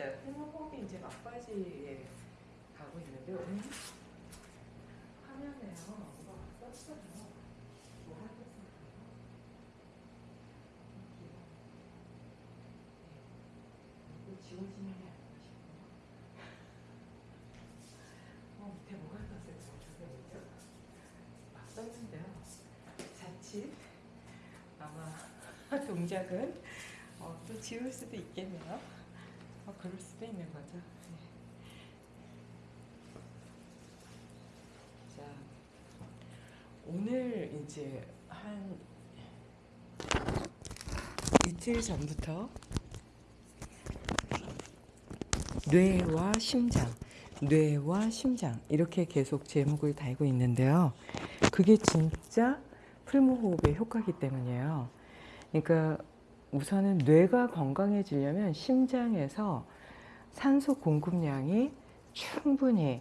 자, 필모호흡이 이제 막바지에 가고 있는데 오늘 화면에요. 뭐가 떴어요. 뭐 하겠어요? 지워지는 게 아닌가 싶어요. 어, 밑에 뭐가 떴어요? 저게 뭐죠? 막 떴는데요. 자칫 아마 동작은 어, 또 지울 수도 있겠네요. 어, 그럴 수도 있는 거죠. 네. 자, 오늘 이제 한 이틀 전부터 뇌와 심장, 뇌와 심장 이렇게 계속 제목을 달고 있는데요. 그게 진짜 풀무호흡의 효과기 때문이에요. 그러니까 우선은 뇌가 건강해지려면 심장에서 산소 공급량이 충분히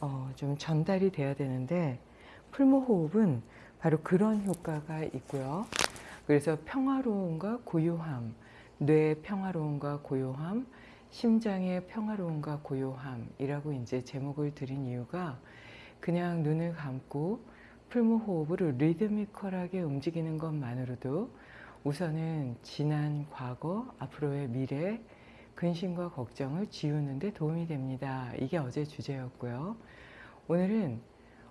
어, 좀 전달이 돼야 되는데 풀무호흡은 바로 그런 효과가 있고요. 그래서 평화로움과 고요함, 뇌의 평화로움과 고요함, 심장의 평화로움과 고요함이라고 이제 제목을 드린 이유가 그냥 눈을 감고 풀무호흡으로 리드미컬하게 움직이는 것만으로도 우선은 지난 과거, 앞으로의 미래, 근심과 걱정을 지우는 데 도움이 됩니다. 이게 어제 주제였고요. 오늘은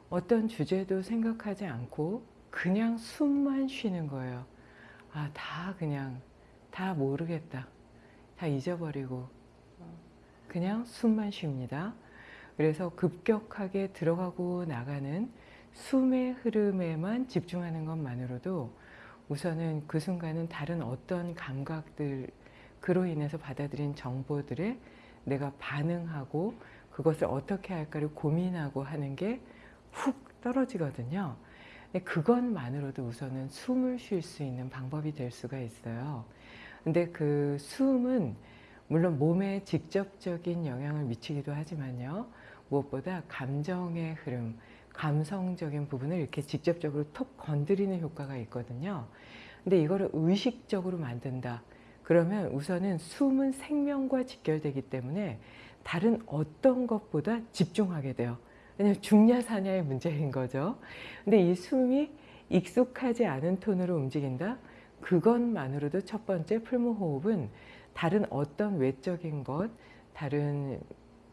어떤 주제도 생각하지 않고 그냥 숨만 쉬는 거예요. 아, 다 그냥 다 모르겠다. 다 잊어버리고 그냥 숨만 쉽니다. 그래서 급격하게 들어가고 나가는 숨의 흐름에만 집중하는 것만으로도 우선은 그 순간은 다른 어떤 감각들 그로 인해서 받아들인 정보들에 내가 반응하고 그것을 어떻게 할까를 고민하고 하는 게 훅 떨어지거든요. 그것만으로도 우선은 숨을 쉴 수 있는 방법이 될 수가 있어요. 근데 그 숨은 물론 몸에 직접적인 영향을 미치기도 하지만요. 무엇보다 감정의 흐름, 감성적인 부분을 이렇게 직접적으로 톡 건드리는 효과가 있거든요. 근데 이거를 의식적으로 만든다. 그러면 우선은 숨은 생명과 직결되기 때문에 다른 어떤 것보다 집중하게 돼요. 왜냐하면 중냐 사냐의 문제인 거죠. 근데 이 숨이 익숙하지 않은 톤으로 움직인다? 그것만으로도 첫 번째 풀무호흡은 다른 어떤 외적인 것, 다른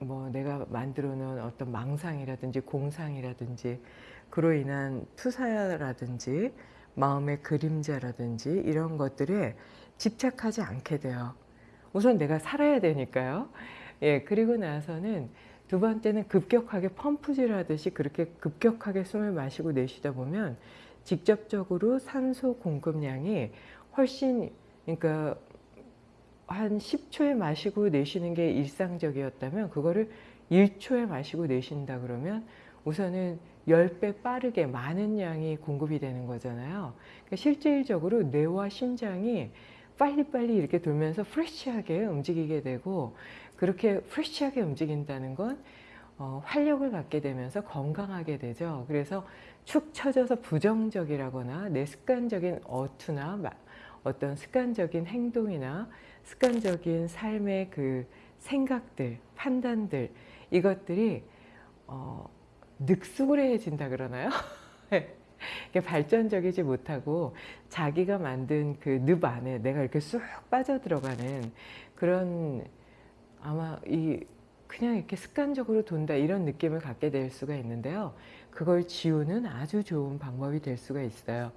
뭐 내가 만들어 놓은 어떤 망상이라든지 공상이라든지 그로 인한 투사라든지 마음의 그림자라든지 이런 것들에 집착하지 않게 돼요. 우선 내가 살아야 되니까요. 예, 그리고 나서는 두 번째는 급격하게 펌프질 하듯이 그렇게 급격하게 숨을 마시고 내쉬다 보면 직접적으로 산소 공급량이 훨씬 그러니까 한 10초에 마시고 내쉬는 게 일상적이었다면 그거를 1초에 마시고 내쉰다 그러면 우선은 10배 빠르게 많은 양이 공급이 되는 거잖아요. 그러니까 실질적으로 뇌와 심장이 빨리빨리 이렇게 돌면서 프레쉬하게 움직이게 되고 그렇게 프레쉬하게 움직인다는 건 어, 활력을 갖게 되면서 건강하게 되죠. 그래서 축 처져서 부정적이라거나 내 습관적인 어투나 어떤 습관적인 행동이나 습관적인 삶의 그 생각들, 판단들 이것들이 어, 늑수그레해진다 그러나요? 발전적이지 못하고 자기가 만든 그 늪 안에 내가 이렇게 쑥 빠져들어가는 그런 아마 이 그냥 이렇게 습관적으로 돈다 이런 느낌을 갖게 될 수가 있는데요. 그걸 지우는 아주 좋은 방법이 될 수가 있어요.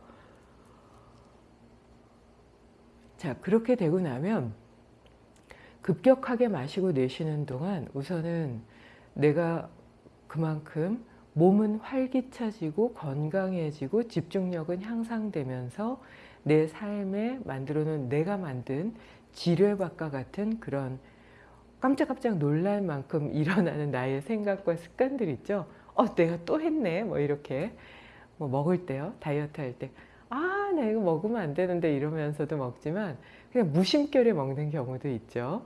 자 그렇게 되고 나면 급격하게 마시고 내쉬는 동안 우선은 내가 그만큼 몸은 활기차지고 건강해지고 집중력은 향상되면서 내 삶에 만들어 놓은 내가 만든 지뢰밭과 같은 그런 깜짝깜짝 놀랄 만큼 일어나는 나의 생각과 습관들 있죠. 어, 내가 또 했네. 뭐 이렇게 뭐 먹을 때요. 다이어트 할 때. 아, 나 이거 먹으면 안 되는데 이러면서도 먹지만 그냥 무심결에 먹는 경우도 있죠.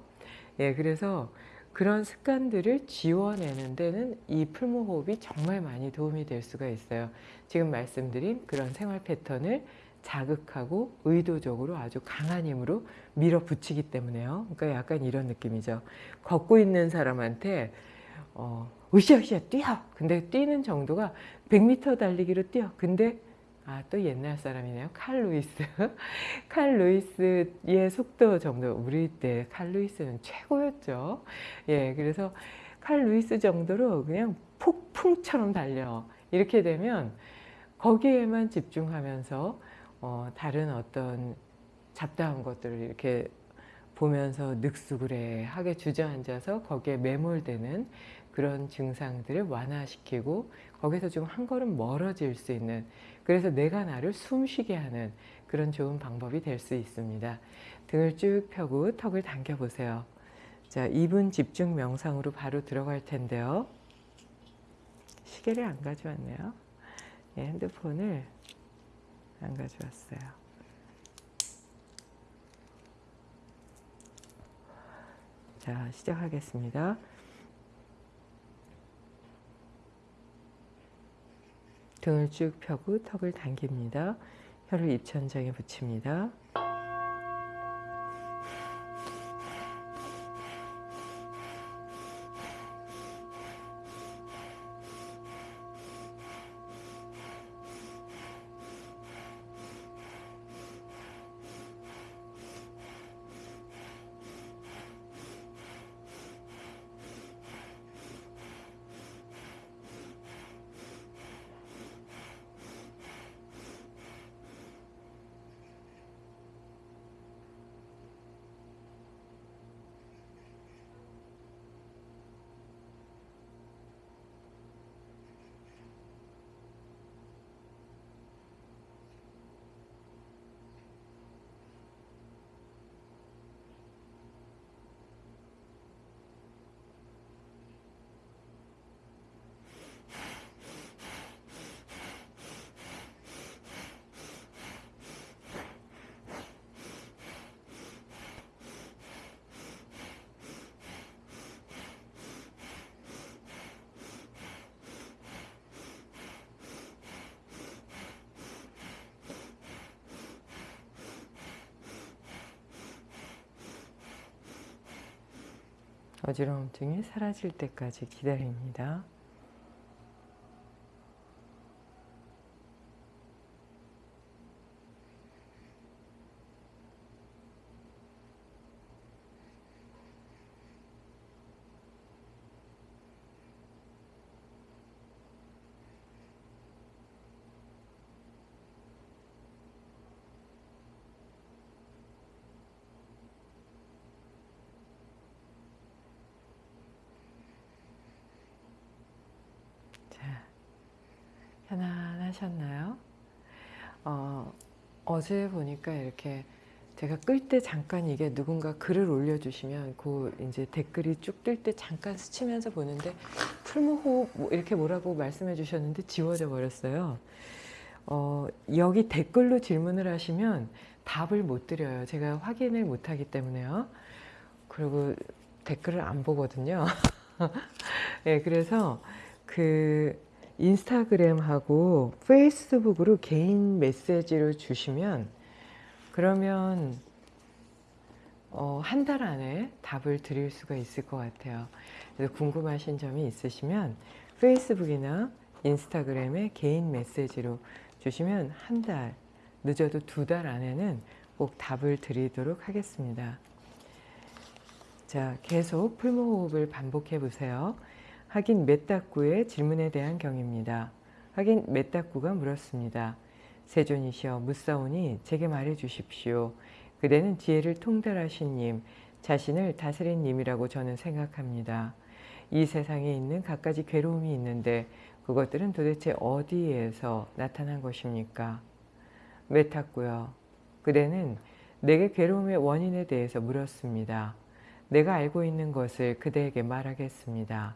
예, 그래서 그런 습관들을 지워내는 데는 이 풀무호흡이 정말 많이 도움이 될 수가 있어요. 지금 말씀드린 그런 생활 패턴을 자극하고 의도적으로 아주 강한 힘으로 밀어붙이기 때문에요. 그러니까 약간 이런 느낌이죠. 걷고 있는 사람한테 어, 으쌰으쌰 뛰어! 근데 뛰는 정도가 100m 달리기로 뛰어. 근데 아, 또 옛날 사람이네요. 칼 루이스. 칼 루이스의 속도 정도. 우리 때 칼 루이스는 최고였죠. 예, 그래서 칼 루이스 정도로 그냥 폭풍처럼 달려. 이렇게 되면 거기에만 집중하면서 어, 다른 어떤 잡다한 것들을 이렇게 보면서 늑수그레 하게 주저앉아서 거기에 매몰되는 그런 증상들을 완화시키고 거기서 좀 한 걸음 멀어질 수 있는 그래서 내가 나를 숨쉬게 하는 그런 좋은 방법이 될 수 있습니다. 등을 쭉 펴고 턱을 당겨 보세요. 자, 2분 집중 명상으로 바로 들어갈 텐데요. 시계를 안 가져왔네요. 예, 핸드폰을 안 가져왔어요. 자, 시작하겠습니다. 등을 쭉 펴고 턱을 당깁니다. 혀를 입천장에 붙입니다. 어지러움증이 사라질 때까지 기다립니다. 편안하셨나요? 어, 어제 보니까 이렇게 제가 끌 때 잠깐 이게 누군가 글을 올려주시면 그 이제 댓글이 쭉 뜰 때 잠깐 스치면서 보는데 풀무호흡 뭐 이렇게 뭐라고 말씀해 주셨는데 지워져 버렸어요. 어, 여기 댓글로 질문을 하시면 답을 못 드려요. 제가 확인을 못 하기 때문에요. 그리고 댓글을 안 보거든요. 네, 그래서 그 인스타그램하고 페이스북으로 개인 메시지를 주시면 그러면 어, 한 달 안에 답을 드릴 수가 있을 것 같아요. 그래서 궁금하신 점이 있으시면 페이스북이나 인스타그램에 개인 메시지로 주시면 한 달, 늦어도 두 달 안에는 꼭 답을 드리도록 하겠습니다. 자, 계속 풀무호흡을 반복해 보세요. 하긴 메따꾸의 질문에 대한 경입니다. 하긴 메따꾸가 물었습니다. 세존이시여 묻사오니 제게 말해 주십시오. 그대는 지혜를 통달하신 님, 자신을 다스린 님이라고 저는 생각합니다. 이 세상에 있는 갖가지 괴로움이 있는데 그것들은 도대체 어디에서 나타난 것입니까? 메타꾸요. 그대는 내게 괴로움의 원인에 대해서 물었습니다. 내가 알고 있는 것을 그대에게 말하겠습니다.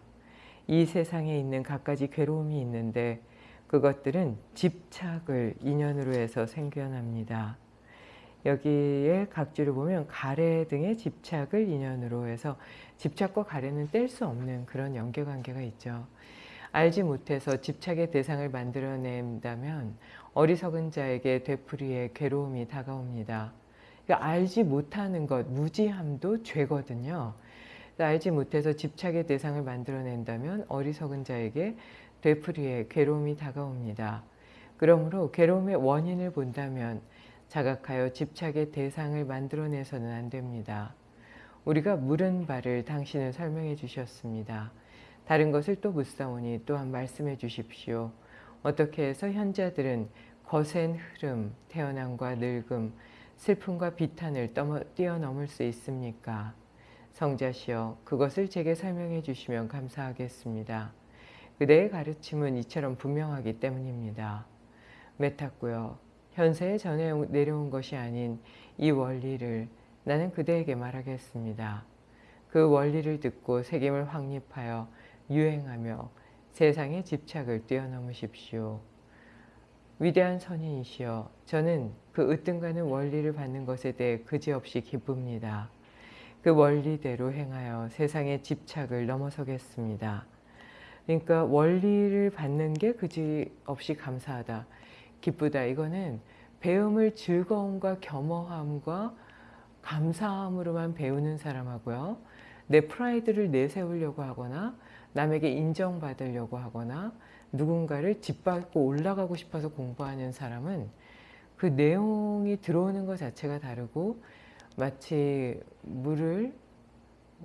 이 세상에 있는 갖가지 괴로움이 있는데 그것들은 집착을 인연으로 해서 생겨납니다. 여기에 각주를 보면 가래 등의 집착을 인연으로 해서 집착과 가래는 뗄 수 없는 그런 연계관계가 있죠. 알지 못해서 집착의 대상을 만들어낸다면 어리석은 자에게 되풀이의 괴로움이 다가옵니다. 그러니까 알지 못하는 것, 무지함도 죄거든요. 알지 못해서 집착의 대상을 만들어낸다면 어리석은 자에게 되풀이의 괴로움이 다가옵니다. 그러므로 괴로움의 원인을 본다면 자각하여 집착의 대상을 만들어내서는 안 됩니다. 우리가 물은 바를 당신은 설명해 주셨습니다. 다른 것을 또 묻사오니 또한 말씀해 주십시오. 어떻게 해서 현자들은 거센 흐름, 태어남과 늙음, 슬픔과 비탄을 뛰어넘을 수 있습니까? 성자시여 그것을 제게 설명해 주시면 감사하겠습니다. 그대의 가르침은 이처럼 분명하기 때문입니다. 메탔고요. 현세에 전해 내려온 것이 아닌 이 원리를 나는 그대에게 말하겠습니다. 그 원리를 듣고 책임을 확립하여 유행하며 세상의 집착을 뛰어넘으십시오. 위대한 선인이시여 저는 그 으뜸가는 원리를 받는 것에 대해 그지없이 기쁩니다. 그 원리대로 행하여 세상의 집착을 넘어서겠습니다. 그러니까 원리를 받는 게 그지없이 감사하다. 기쁘다. 이거는 배움을 즐거움과 겸허함과 감사함으로만 배우는 사람하고요. 내 프라이드를 내세우려고 하거나 남에게 인정받으려고 하거나 누군가를 짓밟고 올라가고 싶어서 공부하는 사람은 그 내용이 들어오는 것 자체가 다르고 마치 물을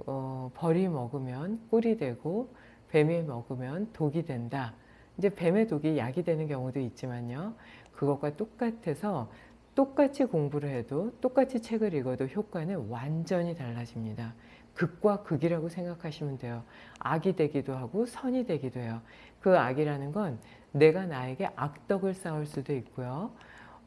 어, 벌이 먹으면 꿀이 되고 뱀이 먹으면 독이 된다. 이제 뱀의 독이 약이 되는 경우도 있지만요. 그것과 똑같아서 똑같이 공부를 해도 똑같이 책을 읽어도 효과는 완전히 달라집니다. 극과 극이라고 생각하시면 돼요. 악이 되기도 하고 선이 되기도 해요. 그 악이라는 건 내가 나에게 악덕을 쌓을 수도 있고요.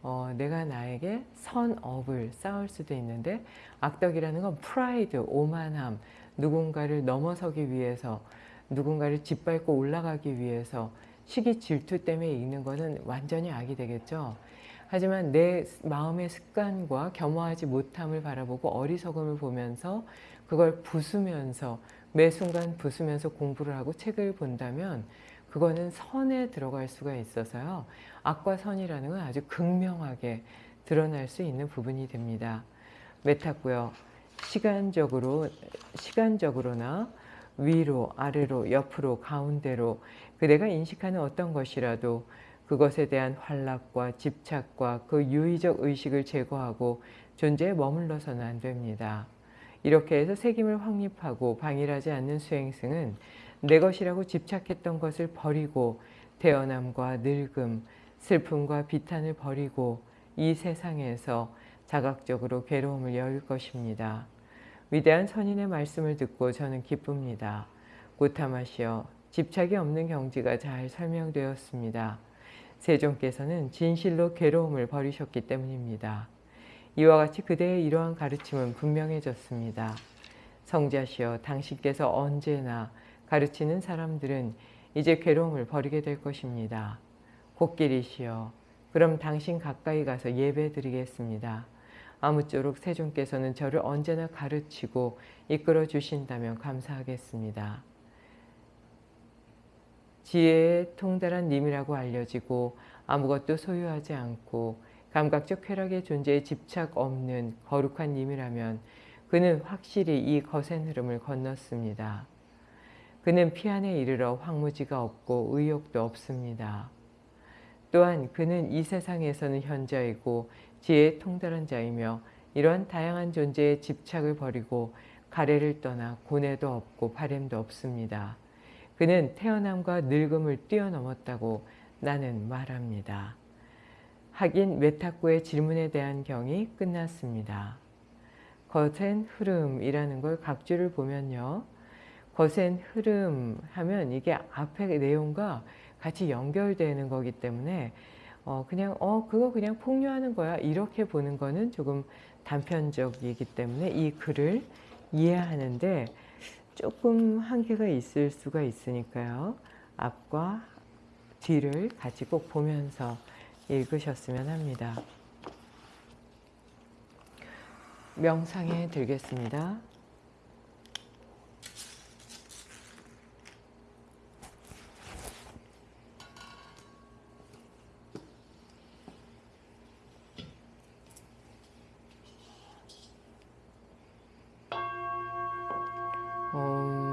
어, 내가 나에게 선업을 쌓을 수도 있는데 악덕이라는 건 프라이드, 오만함, 누군가를 넘어서기 위해서 누군가를 짓밟고 올라가기 위해서 시기 질투 때문에 읽는 것은 완전히 악이 되겠죠. 하지만 내 마음의 습관과 겸허하지 못함을 바라보고 어리석음을 보면서 그걸 부수면서 매 순간 부수면서 공부를 하고 책을 본다면 그거는 선에 들어갈 수가 있어서요. 악과 선이라는 건 아주 극명하게 드러날 수 있는 부분이 됩니다. 메타고요. 시간적으로 시간적으로나 위로, 아래로, 옆으로, 가운데로 그대가 인식하는 어떤 것이라도 그것에 대한 환락과 집착과 그 유의적 의식을 제거하고 존재에 머물러서는 안 됩니다. 이렇게 해서 책임을 확립하고 방일하지 않는 수행승은 내 것이라고 집착했던 것을 버리고 태어남과 늙음, 슬픔과 비탄을 버리고 이 세상에서 자각적으로 괴로움을 열 것입니다. 위대한 선인의 말씀을 듣고 저는 기쁩니다. 고타마시여 집착이 없는 경지가 잘 설명되었습니다. 세종께서는 진실로 괴로움을 버리셨기 때문입니다. 이와 같이 그대의 이러한 가르침은 분명해졌습니다. 성자시여 당신께서 언제나 가르치는 사람들은 이제 괴로움을 버리게 될 것입니다. 곡길이시여 그럼 당신 가까이 가서 예배 드리겠습니다. 아무쪼록 세종께서는 저를 언제나 가르치고 이끌어 주신다면 감사하겠습니다. 지혜의 통달한 님이라고 알려지고 아무것도 소유하지 않고 감각적 쾌락의 존재에 집착 없는 거룩한 님이라면 그는 확실히 이 거센 흐름을 건넜습니다. 그는 피안에 이르러 황무지가 없고 의욕도 없습니다. 또한 그는 이 세상에서는 현자이고 지혜에 통달한 자이며 이러한 다양한 존재의 집착을 버리고 가래를 떠나 고뇌도 없고 바램도 없습니다. 그는 태어남과 늙음을 뛰어넘었다고 나는 말합니다. 하긴 메타쿠의 질문에 대한 경이 끝났습니다. 거센 흐름이라는 걸 각주를 보면요. 거센 흐름 하면 이게 앞의 내용과 같이 연결되는 거기 때문에 어 그냥 어 그거 그냥 폭류하는 거야 이렇게 보는 거는 조금 단편적이기 때문에 이 글을 이해하는데 조금 한계가 있을 수가 있으니까요. 앞과 뒤를 같이 꼭 보면서 읽으셨으면 합니다. 명상에 들겠습니다. Om.